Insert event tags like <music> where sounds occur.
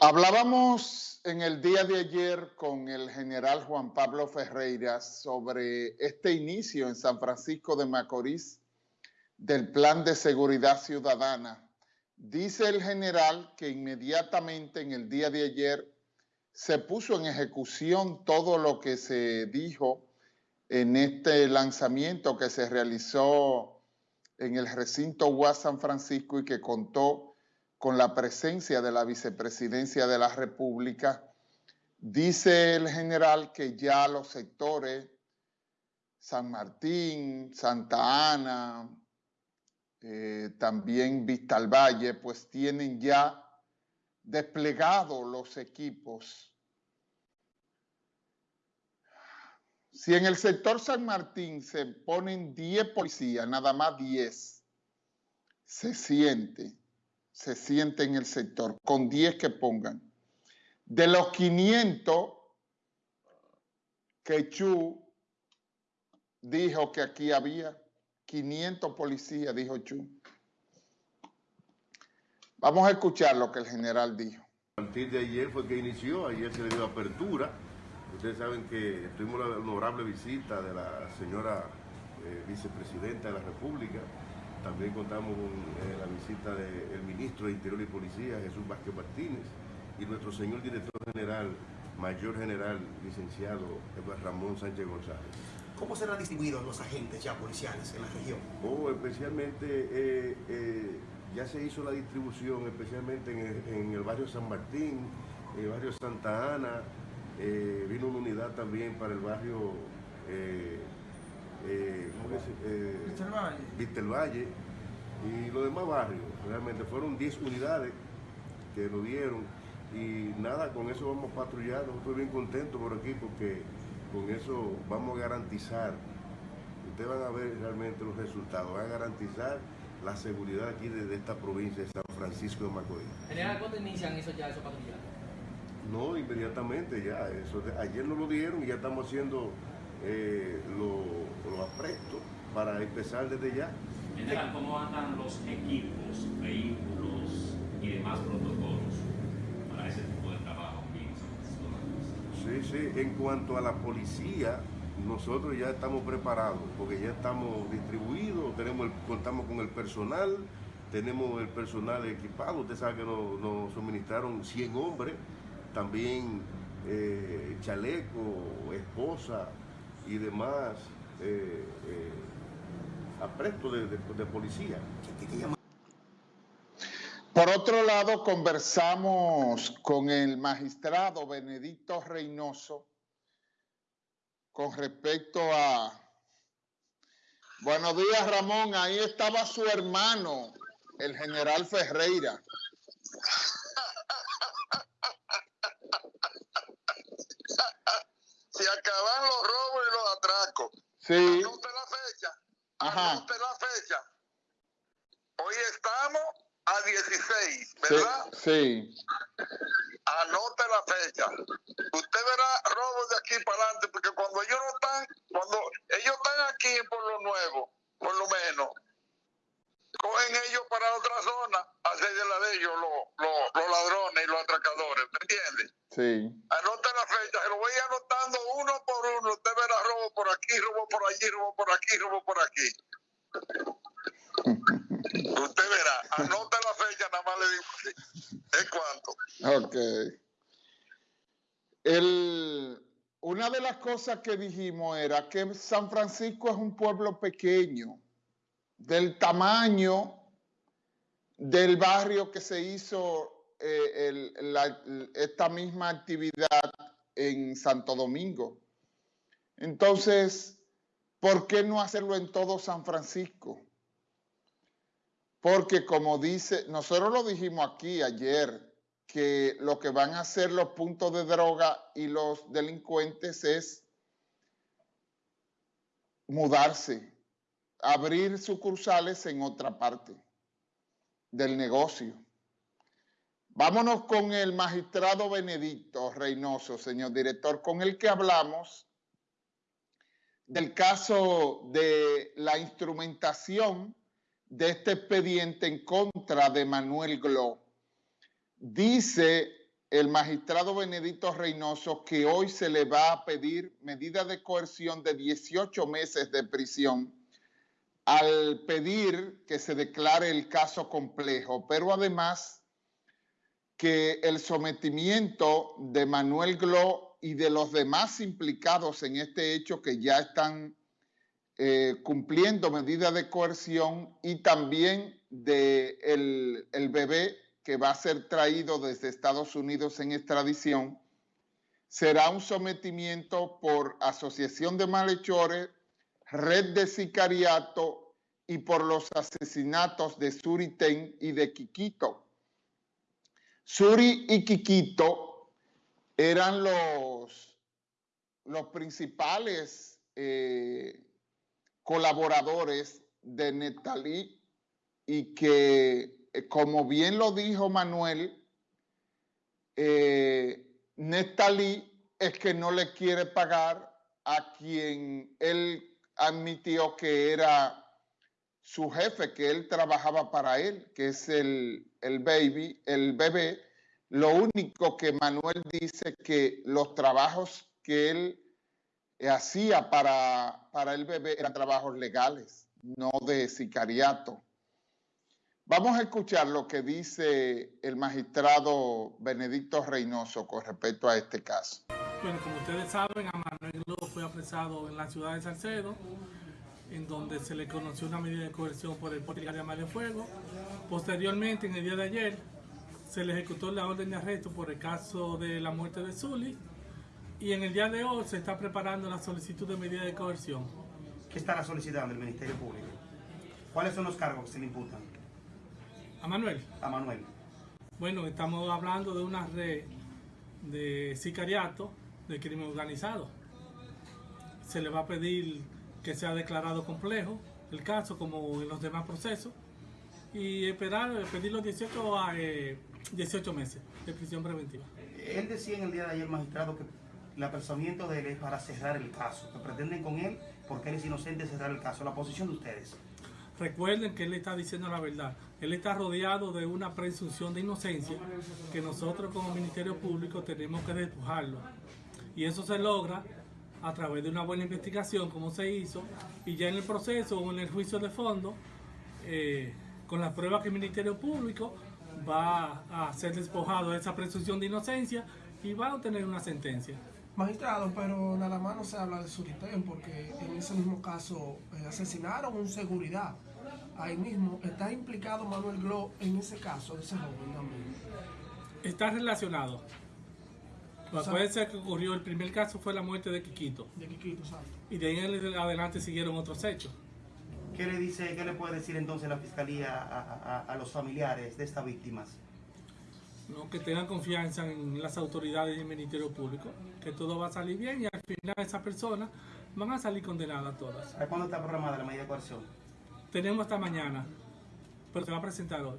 Hablábamos en el día de ayer con el general Juan Pablo Ferreira sobre este inicio en San Francisco de Macorís del Plan de Seguridad Ciudadana. Dice el general que inmediatamente en el día de ayer se puso en ejecución todo lo que se dijo en este lanzamiento que se realizó en el recinto UAS San Francisco y que contó con la presencia de la vicepresidencia de la República. Dice el general que ya los sectores San Martín, Santa Ana, eh, también Vista al Valle, pues tienen ya desplegados los equipos. Si en el sector San Martín se ponen 10 policías, nada más 10, se siente se siente en el sector, con 10 que pongan. De los 500 que Chu dijo que aquí había, 500 policías, dijo Chu. Vamos a escuchar lo que el general dijo. A partir de ayer fue que inició, ayer se le dio apertura. Ustedes saben que tuvimos la honorable visita de la señora eh, vicepresidenta de la República, también contamos con eh, la visita del ministro de Interior y Policía, Jesús Vázquez Martínez, y nuestro señor director general, mayor general, licenciado Ramón Sánchez González. ¿Cómo serán distribuidos los agentes ya policiales en la región? Oh, especialmente, eh, eh, ya se hizo la distribución, especialmente en el, barrio San Martín, en el barrio Santa Ana, vino una unidad también para el barrio eh, eh, Valle y los demás barrios. Realmente fueron 10 unidades que lo dieron y nada, con eso vamos a patrullar. Estoy bien contento por aquí porque con eso vamos a garantizar, ustedes van a ver realmente los resultados, van a garantizar la seguridad aquí de, esta provincia de San Francisco de Macorís. General, ¿cuándo inician eso ya, esos patrullajes? No, inmediatamente ya. Eso, ayer nos lo dieron y ya estamos haciendo eh, lo, lo apresto para empezar desde ya. General, ¿cómo andan los equipos, vehículos y demás protocolos para ese tipo de trabajo? Sí, sí, en cuanto a la policía, nosotros ya estamos preparados, porque ya estamos distribuidos, tenemos contamos con el personal, tenemos el personal equipado, usted sabe que nos, suministraron 100 hombres, también eh, chaleco, esposa, y demás eh, eh, apresto de, de policía. Por otro lado, conversamos con el magistrado Benedicto Reynoso con respecto a... Buenos días, Ramón. Ahí estaba su hermano, el general Ferreira. Se acaban los robos y los atracos. Sí. Anote la fecha. Ajá. Anote la fecha. Hoy estamos a 16, ¿verdad? Sí. Anote la fecha. Usted verá robos de aquí para adelante, porque cuando ellos no están, cuando ellos están aquí por lo nuevo, por lo menos, cogen ellos para otra zona, hacer de la de ellos los, los ladrones y los atracadores, ¿me entiendes? Sí. Anote la fecha, se lo voy anotando uno por uno. Usted verá robo por aquí, robo por allí, robo por aquí, robo por aquí. <laughs> Usted verá, anote la fecha, nada más le digo así. ¿Es cuánto? Ok. El, una de las cosas que dijimos era que San Francisco es un pueblo pequeño, del tamaño del barrio que se hizo eh, esta misma actividad en Santo Domingo. Entonces, ¿por qué no hacerlo en todo San Francisco? Porque como dice, nosotros lo dijimos aquí ayer, que lo que van a hacer los puntos de droga y los delincuentes es mudarse, abrir sucursales en otra parte del negocio. Vámonos con el magistrado Benedicto Reynoso, señor director, con el que hablamos del caso de la instrumentación de este expediente en contra de Manuel Glo. Dice el magistrado Benedicto Reynoso que hoy se le va a pedir medida de coerción de 18 meses de prisión al pedir que se declare el caso complejo, pero además que el sometimiento de Manuel Glo y de los demás implicados en este hecho que ya están eh, cumpliendo medidas de coerción y también de el, el bebé que va a ser traído desde Estados Unidos en extradición, será un sometimiento por asociación de malhechores, red de sicariato y por los asesinatos de Suriten y de Quiquito. Suri y Quiquito eran los, los principales eh, colaboradores de Netalí y que, eh, como bien lo dijo Manuel, eh, Netalí es que no le quiere pagar a quien él admitió que era su jefe, que él trabajaba para él, que es el, el baby, el bebé. Lo único que Manuel dice que los trabajos que él hacía para, para el bebé eran trabajos legales, no de sicariato. Vamos a escuchar lo que dice el magistrado Benedicto Reynoso con respecto a este caso. Bueno, como ustedes saben, a Manuel fue apresado en la ciudad de Salcedo, en donde se le conoció una medida de coerción por el porte de arma de fuego. Posteriormente, en el día de ayer, se le ejecutó la orden de arresto por el caso de la muerte de Zully y en el día de hoy se está preparando la solicitud de medida de coerción. ¿Qué estará solicitando el Ministerio Público? ¿Cuáles son los cargos que se le imputan A Manuel, a Manuel? bueno, estamos hablando de una red de sicariato de crimen organizado. Se le va a pedir que sea declarado complejo el caso como en los demás procesos y esperar, pedir los 18, a, eh, 18 meses de prisión preventiva. Él decía en el día de ayer, magistrado, que el apresamiento de él es para cerrar el caso, que pretenden con él, porque él es inocente, cerrar el caso. La posición de ustedes. Recuerden que él está diciendo la verdad. Él está rodeado de una presunción de inocencia que nosotros como Ministerio Público tenemos que despojarlo. Y eso se logra a través de una buena investigación, como se hizo, y ya en el proceso o en el juicio de fondo, eh, con las pruebas que el Ministerio Público va a ser despojado de esa presunción de inocencia y va a obtener una sentencia. Magistrado, pero nada más no se habla de Suritén porque en ese mismo caso eh, asesinaron un seguridad. Ahí mismo está implicado Manuel Glo en ese caso, de ese joven también. Está relacionado. O sea- Puede ser que ocurrió, el primer caso fue la muerte de Quiquito, De Quiquito, exacto. y de ahí en adelante siguieron otros hechos. ¿Qué le dice, qué le puede decir entonces la fiscalía a, a- a los familiares de estas víctimas? ¿no? que tengan confianza en las autoridades y el Ministerio Público, que todo va a salir bien y al final esas personas van a salir condenadas todas. ¿Para cuándo está programada la medida de coerción? Tenemos hasta mañana, pero se va a presentar hoy.